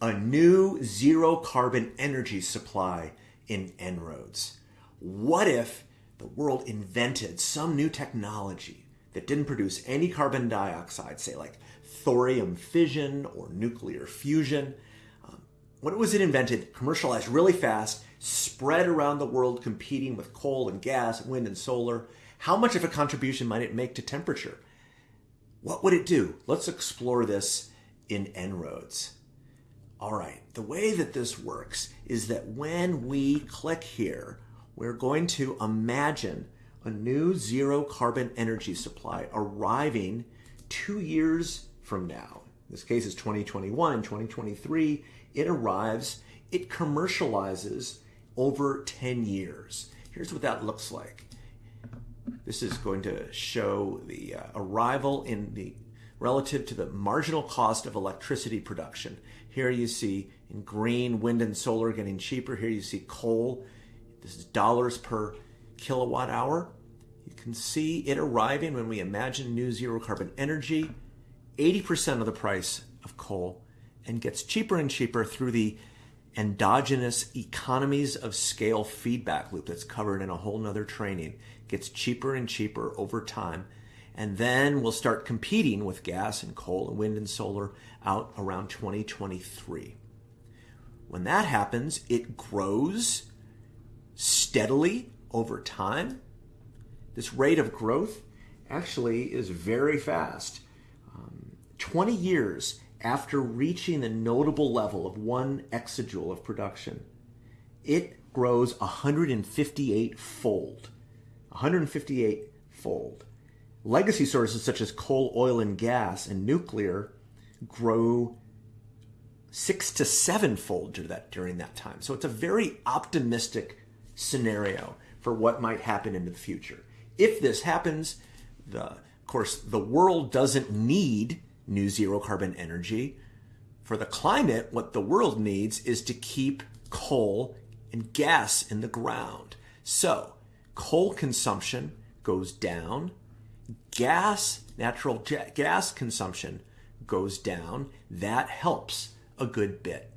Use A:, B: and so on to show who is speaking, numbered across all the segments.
A: a new zero carbon energy supply in En-ROADS. What if the world invented some new technology that didn't produce any carbon dioxide, say like thorium fission or nuclear fusion? Um, what was it invented, commercialized really fast, spread around the world competing with coal and gas, wind and solar? How much of a contribution might it make to temperature? What would it do? Let's explore this in En-ROADS. All right, the way that this works is that when we click here, we're going to imagine a new zero carbon energy supply arriving two years from now. In this case is 2021 and 2023. It arrives, it commercializes over 10 years. Here's what that looks like. This is going to show the uh, arrival in the relative to the marginal cost of electricity production. Here you see in green, wind and solar getting cheaper. Here you see coal. This is dollars per kilowatt hour. You can see it arriving when we imagine new zero carbon energy, 80% of the price of coal, and gets cheaper and cheaper through the endogenous economies of scale feedback loop that's covered in a whole nother training. Gets cheaper and cheaper over time and then we'll start competing with gas and coal and wind and solar out around 2023. When that happens, it grows steadily over time. This rate of growth actually is very fast. Um, 20 years after reaching the notable level of one exajoule of production, it grows 158 fold. 158 fold. Legacy sources such as coal, oil, and gas and nuclear grow six to sevenfold during that time. So it's a very optimistic scenario for what might happen in the future. If this happens, the, of course, the world doesn't need new zero carbon energy. For the climate, what the world needs is to keep coal and gas in the ground. So coal consumption goes down, gas, natural gas consumption goes down, that helps a good bit.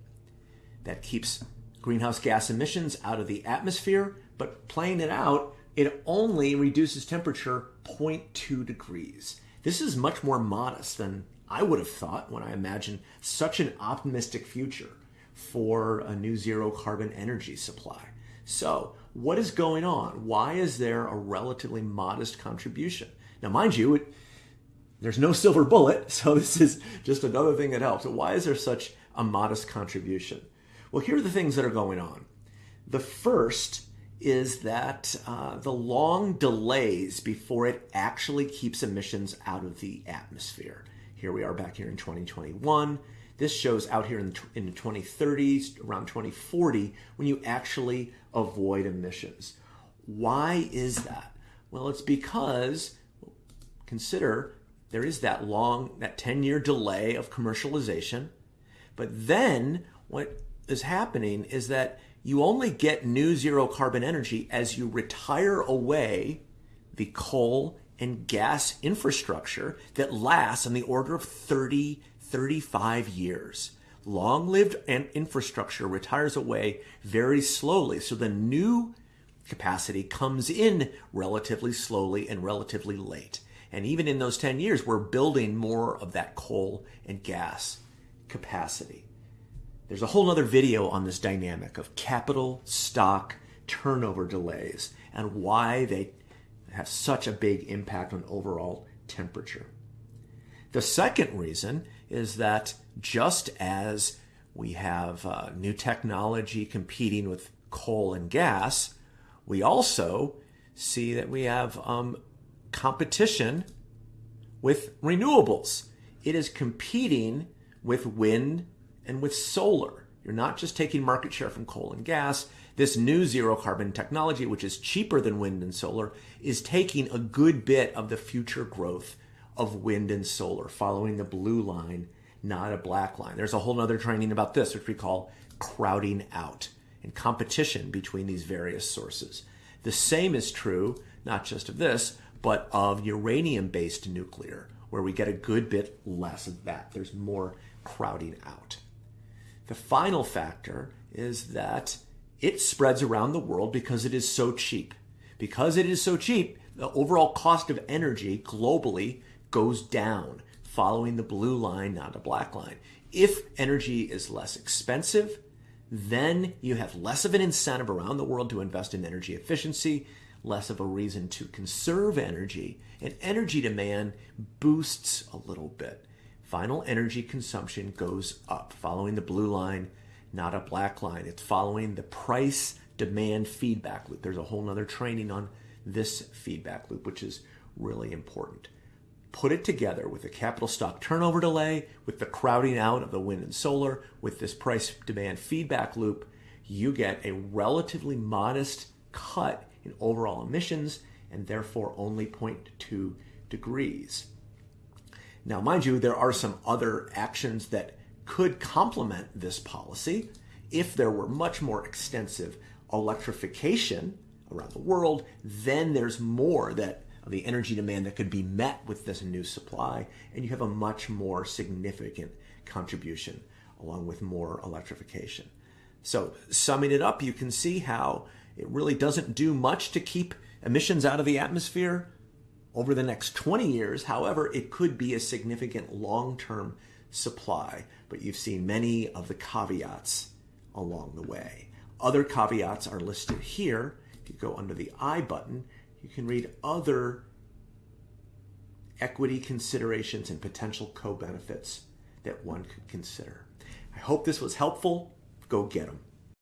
A: That keeps greenhouse gas emissions out of the atmosphere, but playing it out, it only reduces temperature 0.2 degrees. This is much more modest than I would have thought when I imagined such an optimistic future for a new zero carbon energy supply. So, what is going on? Why is there a relatively modest contribution? Now, mind you, it, there's no silver bullet, so this is just another thing that helps. So why is there such a modest contribution? Well, here are the things that are going on. The first is that uh, the long delays before it actually keeps emissions out of the atmosphere. Here we are back here in 2021. This shows out here in, in the 2030s, around 2040, when you actually avoid emissions. Why is that? Well, it's because consider there is that long, that 10 year delay of commercialization. But then what is happening is that you only get new zero carbon energy as you retire away the coal and gas infrastructure that lasts on the order of 30, 35 years. Long lived infrastructure retires away very slowly. So the new capacity comes in relatively slowly and relatively late. And even in those 10 years, we're building more of that coal and gas capacity. There's a whole other video on this dynamic of capital stock turnover delays and why they have such a big impact on overall temperature. The second reason is that just as we have uh, new technology competing with coal and gas, we also see that we have um, competition with renewables. It is competing with wind and with solar. You're not just taking market share from coal and gas. This new zero carbon technology, which is cheaper than wind and solar, is taking a good bit of the future growth of wind and solar, following the blue line, not a black line. There's a whole other training about this, which we call crowding out and competition between these various sources. The same is true, not just of this, but of uranium based nuclear, where we get a good bit less of that. There's more crowding out. The final factor is that it spreads around the world because it is so cheap. Because it is so cheap, the overall cost of energy globally goes down, following the blue line, not the black line. If energy is less expensive, then you have less of an incentive around the world to invest in energy efficiency, less of a reason to conserve energy, and energy demand boosts a little bit. Final energy consumption goes up, following the blue line, not a black line. It's following the price demand feedback loop. There's a whole nother training on this feedback loop, which is really important. Put it together with the capital stock turnover delay, with the crowding out of the wind and solar, with this price demand feedback loop, you get a relatively modest cut in overall emissions and therefore only 0.2 degrees. Now, mind you, there are some other actions that could complement this policy if there were much more extensive electrification around the world, then there's more that the energy demand that could be met with this new supply, and you have a much more significant contribution along with more electrification. So, summing it up, you can see how it really doesn't do much to keep emissions out of the atmosphere over the next 20 years. However, it could be a significant long term supply, but you've seen many of the caveats along the way. Other caveats are listed here. If you go under the I button, you can read other equity considerations and potential co benefits that one could consider. I hope this was helpful. Go get them.